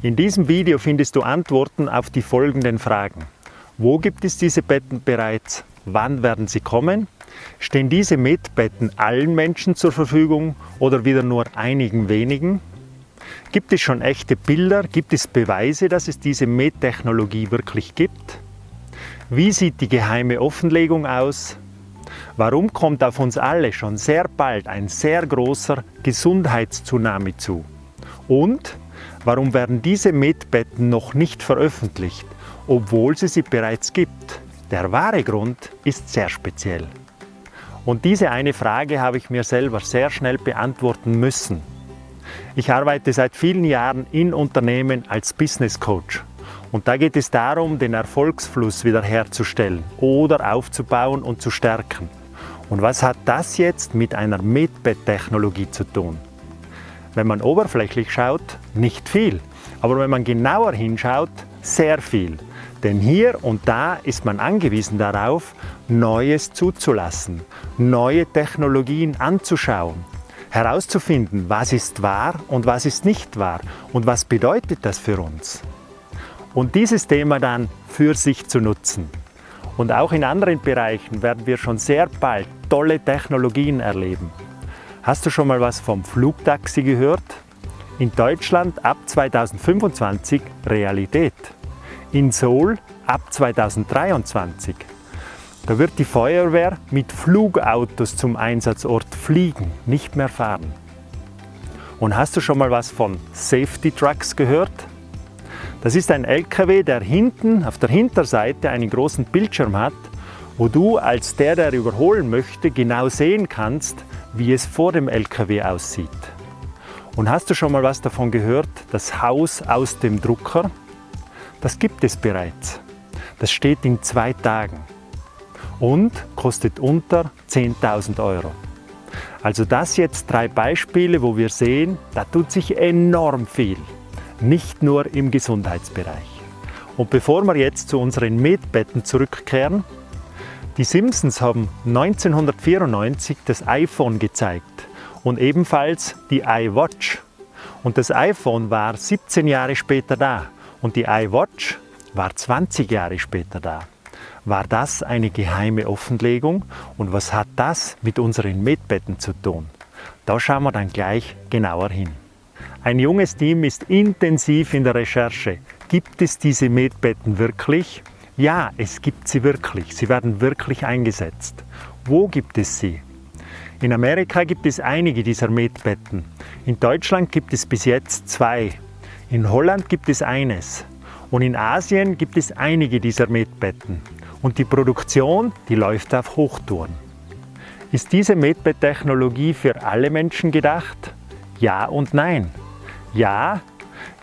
In diesem Video findest du Antworten auf die folgenden Fragen. Wo gibt es diese Betten bereits? Wann werden sie kommen? Stehen diese Medbetten allen Menschen zur Verfügung oder wieder nur einigen wenigen? Gibt es schon echte Bilder? Gibt es Beweise, dass es diese Medtechnologie wirklich gibt? Wie sieht die geheime Offenlegung aus? Warum kommt auf uns alle schon sehr bald ein sehr großer Gesundheitstsunami zu? Und warum werden diese Medbetten noch nicht veröffentlicht, obwohl es sie bereits gibt? Der wahre Grund ist sehr speziell. Und diese eine Frage habe ich mir selber sehr schnell beantworten müssen. Ich arbeite seit vielen Jahren in Unternehmen als Business Coach. Und da geht es darum, den Erfolgsfluss wiederherzustellen oder aufzubauen und zu stärken. Und was hat das jetzt mit einer Medbed-Technologie zu tun? Wenn man oberflächlich schaut, nicht viel. Aber wenn man genauer hinschaut, sehr viel. Denn hier und da ist man angewiesen darauf, Neues zuzulassen, neue Technologien anzuschauen, herauszufinden, was ist wahr und was ist nicht wahr und was bedeutet das für uns. Und dieses Thema dann für sich zu nutzen. Und auch in anderen Bereichen werden wir schon sehr bald tolle Technologien erleben. Hast du schon mal was vom Flugtaxi gehört? In Deutschland ab 2025 Realität in Seoul ab 2023. Da wird die Feuerwehr mit Flugautos zum Einsatzort fliegen, nicht mehr fahren. Und hast du schon mal was von Safety Trucks gehört? Das ist ein LKW, der hinten auf der Hinterseite einen großen Bildschirm hat, wo du als der, der überholen möchte, genau sehen kannst, wie es vor dem LKW aussieht. Und hast du schon mal was davon gehört, das Haus aus dem Drucker? Das gibt es bereits. Das steht in zwei Tagen und kostet unter 10.000 Euro. Also das jetzt drei Beispiele, wo wir sehen, da tut sich enorm viel. Nicht nur im Gesundheitsbereich. Und bevor wir jetzt zu unseren Medbetten zurückkehren, die Simpsons haben 1994 das iPhone gezeigt und ebenfalls die iWatch. Und das iPhone war 17 Jahre später da. Und die iWatch war 20 Jahre später da. War das eine geheime Offenlegung und was hat das mit unseren Medbetten zu tun? Da schauen wir dann gleich genauer hin. Ein junges Team ist intensiv in der Recherche. Gibt es diese Medbetten wirklich? Ja, es gibt sie wirklich. Sie werden wirklich eingesetzt. Wo gibt es sie? In Amerika gibt es einige dieser Medbetten. In Deutschland gibt es bis jetzt zwei. In Holland gibt es eines und in Asien gibt es einige dieser Medbetten und die Produktion, die läuft auf Hochtouren. Ist diese Medbett-Technologie für alle Menschen gedacht? Ja und nein. Ja,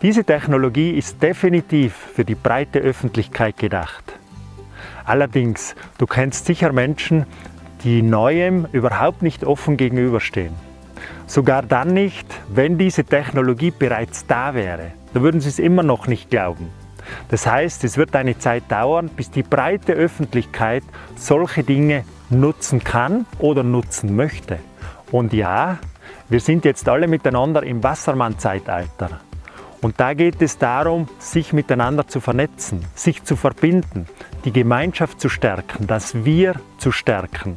diese Technologie ist definitiv für die breite Öffentlichkeit gedacht. Allerdings, du kennst sicher Menschen, die Neuem überhaupt nicht offen gegenüberstehen. Sogar dann nicht, wenn diese Technologie bereits da wäre. Da würden sie es immer noch nicht glauben. Das heißt, es wird eine Zeit dauern, bis die breite Öffentlichkeit solche Dinge nutzen kann oder nutzen möchte. Und ja, wir sind jetzt alle miteinander im Wassermann-Zeitalter. Und da geht es darum, sich miteinander zu vernetzen, sich zu verbinden, die Gemeinschaft zu stärken, das Wir zu stärken,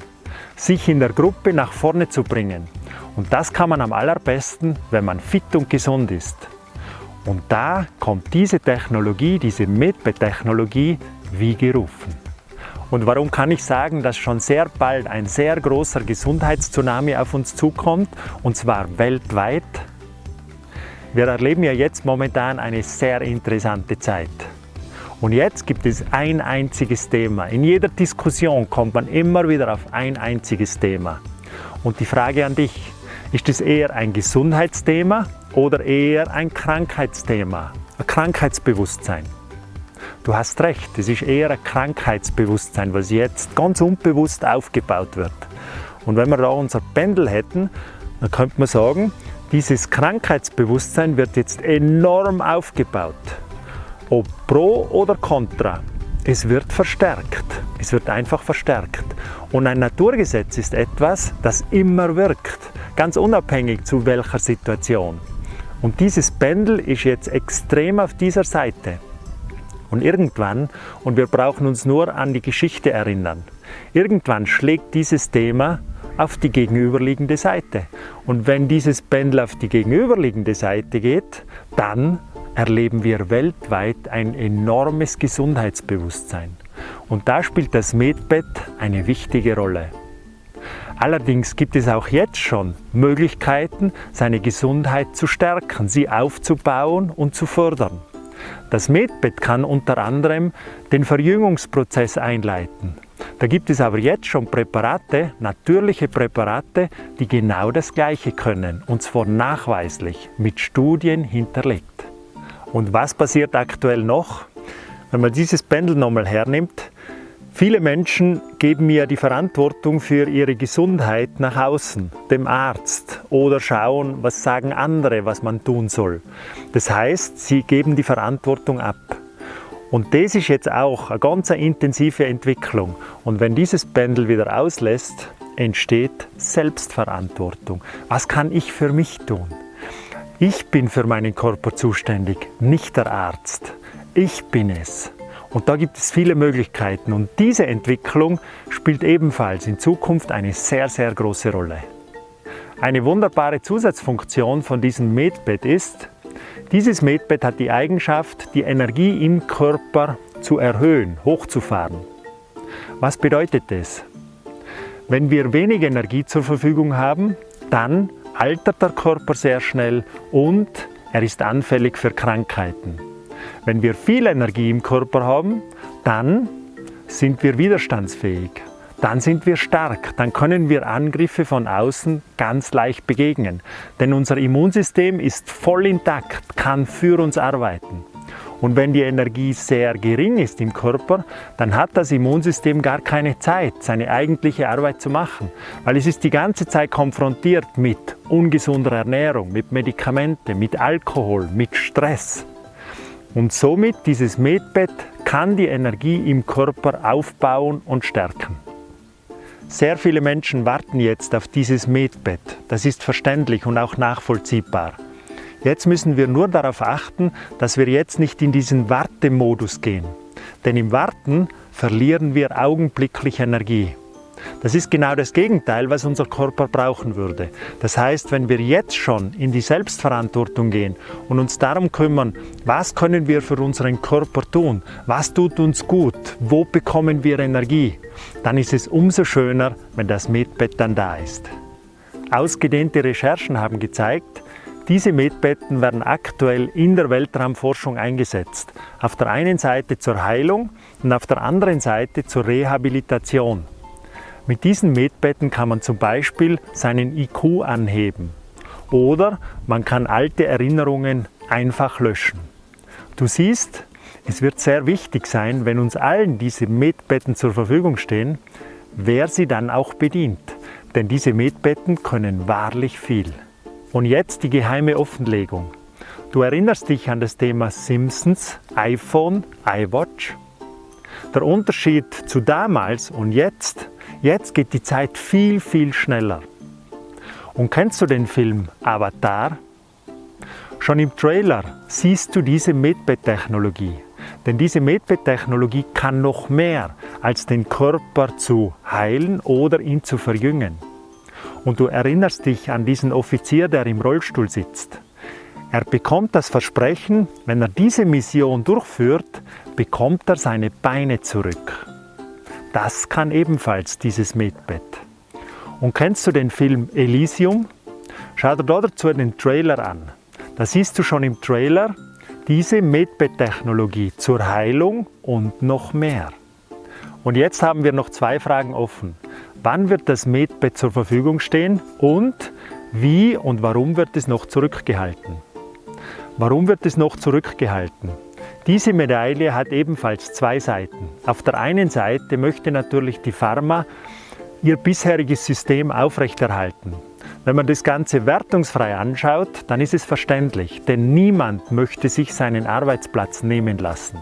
sich in der Gruppe nach vorne zu bringen. Und das kann man am allerbesten, wenn man fit und gesund ist. Und da kommt diese Technologie, diese Medbe-Technologie wie gerufen. Und warum kann ich sagen, dass schon sehr bald ein sehr großer Gesundheitstsunami auf uns zukommt, und zwar weltweit? Wir erleben ja jetzt momentan eine sehr interessante Zeit. Und jetzt gibt es ein einziges Thema. In jeder Diskussion kommt man immer wieder auf ein einziges Thema. Und die Frage an dich, ist es eher ein Gesundheitsthema oder eher ein Krankheitsthema, ein Krankheitsbewusstsein? Du hast recht, es ist eher ein Krankheitsbewusstsein, was jetzt ganz unbewusst aufgebaut wird. Und wenn wir da unser Pendel hätten, dann könnte man sagen, dieses Krankheitsbewusstsein wird jetzt enorm aufgebaut. Ob pro oder contra, es wird verstärkt. Es wird einfach verstärkt. Und ein Naturgesetz ist etwas, das immer wirkt ganz unabhängig zu welcher Situation. Und dieses Pendel ist jetzt extrem auf dieser Seite. Und irgendwann, und wir brauchen uns nur an die Geschichte erinnern, irgendwann schlägt dieses Thema auf die gegenüberliegende Seite. Und wenn dieses Pendel auf die gegenüberliegende Seite geht, dann erleben wir weltweit ein enormes Gesundheitsbewusstsein. Und da spielt das Medbett eine wichtige Rolle. Allerdings gibt es auch jetzt schon Möglichkeiten, seine Gesundheit zu stärken, sie aufzubauen und zu fördern. Das Medbett kann unter anderem den Verjüngungsprozess einleiten. Da gibt es aber jetzt schon Präparate, natürliche Präparate, die genau das Gleiche können, und zwar nachweislich, mit Studien hinterlegt. Und was passiert aktuell noch? Wenn man dieses Pendel nochmal hernimmt, Viele Menschen geben mir die Verantwortung für ihre Gesundheit nach außen, dem Arzt oder schauen, was sagen andere, was man tun soll. Das heißt, sie geben die Verantwortung ab. Und das ist jetzt auch eine ganz intensive Entwicklung. Und wenn dieses Pendel wieder auslässt, entsteht Selbstverantwortung. Was kann ich für mich tun? Ich bin für meinen Körper zuständig, nicht der Arzt. Ich bin es. Und da gibt es viele Möglichkeiten und diese Entwicklung spielt ebenfalls in Zukunft eine sehr, sehr große Rolle. Eine wunderbare Zusatzfunktion von diesem Medbett ist, dieses Medbett hat die Eigenschaft, die Energie im Körper zu erhöhen, hochzufahren. Was bedeutet das? Wenn wir wenig Energie zur Verfügung haben, dann altert der Körper sehr schnell und er ist anfällig für Krankheiten. Wenn wir viel Energie im Körper haben, dann sind wir widerstandsfähig. Dann sind wir stark, dann können wir Angriffe von außen ganz leicht begegnen. Denn unser Immunsystem ist voll intakt, kann für uns arbeiten. Und wenn die Energie sehr gering ist im Körper, dann hat das Immunsystem gar keine Zeit, seine eigentliche Arbeit zu machen. Weil es ist die ganze Zeit konfrontiert mit ungesunder Ernährung, mit Medikamenten, mit Alkohol, mit Stress. Und somit dieses Medbett kann die Energie im Körper aufbauen und stärken. Sehr viele Menschen warten jetzt auf dieses Medbett. Das ist verständlich und auch nachvollziehbar. Jetzt müssen wir nur darauf achten, dass wir jetzt nicht in diesen Wartemodus gehen. Denn im Warten verlieren wir augenblicklich Energie. Das ist genau das Gegenteil, was unser Körper brauchen würde. Das heißt, wenn wir jetzt schon in die Selbstverantwortung gehen und uns darum kümmern, was können wir für unseren Körper tun, was tut uns gut, wo bekommen wir Energie, dann ist es umso schöner, wenn das Medbett dann da ist. Ausgedehnte Recherchen haben gezeigt, diese Medbetten werden aktuell in der Weltraumforschung eingesetzt. Auf der einen Seite zur Heilung und auf der anderen Seite zur Rehabilitation. Mit diesen Medbetten kann man zum Beispiel seinen IQ anheben oder man kann alte Erinnerungen einfach löschen. Du siehst, es wird sehr wichtig sein, wenn uns allen diese Medbetten zur Verfügung stehen, wer sie dann auch bedient. Denn diese Medbetten können wahrlich viel. Und jetzt die geheime Offenlegung. Du erinnerst dich an das Thema Simpsons, iPhone, iWatch? Der Unterschied zu damals und jetzt Jetzt geht die Zeit viel, viel schneller. Und kennst du den Film Avatar? Schon im Trailer siehst du diese Medbed-Technologie. Denn diese Medbed-Technologie kann noch mehr, als den Körper zu heilen oder ihn zu verjüngen. Und du erinnerst dich an diesen Offizier, der im Rollstuhl sitzt. Er bekommt das Versprechen, wenn er diese Mission durchführt, bekommt er seine Beine zurück. Das kann ebenfalls dieses Medbett. Und kennst du den Film Elysium? Schau dir dazu den Trailer an. Da siehst du schon im Trailer diese Medbett-Technologie zur Heilung und noch mehr. Und jetzt haben wir noch zwei Fragen offen. Wann wird das Medbett zur Verfügung stehen und wie und warum wird es noch zurückgehalten? Warum wird es noch zurückgehalten? Diese Medaille hat ebenfalls zwei Seiten. Auf der einen Seite möchte natürlich die Pharma ihr bisheriges System aufrechterhalten. Wenn man das Ganze wertungsfrei anschaut, dann ist es verständlich, denn niemand möchte sich seinen Arbeitsplatz nehmen lassen.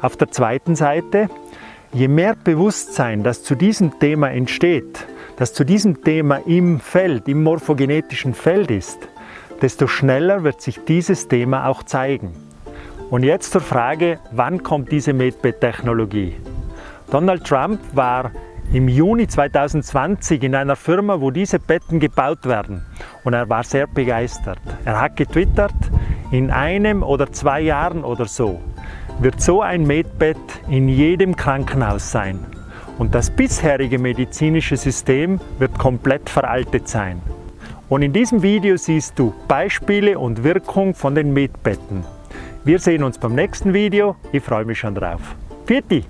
Auf der zweiten Seite, je mehr Bewusstsein, das zu diesem Thema entsteht, das zu diesem Thema im Feld, im morphogenetischen Feld ist, desto schneller wird sich dieses Thema auch zeigen. Und jetzt zur Frage, wann kommt diese Medbed-Technologie? Donald Trump war im Juni 2020 in einer Firma, wo diese Betten gebaut werden. Und er war sehr begeistert. Er hat getwittert, in einem oder zwei Jahren oder so wird so ein Medbett in jedem Krankenhaus sein. Und das bisherige medizinische System wird komplett veraltet sein. Und in diesem Video siehst du Beispiele und Wirkung von den Medbetten. Wir sehen uns beim nächsten Video. Ich freue mich schon drauf. Vierte!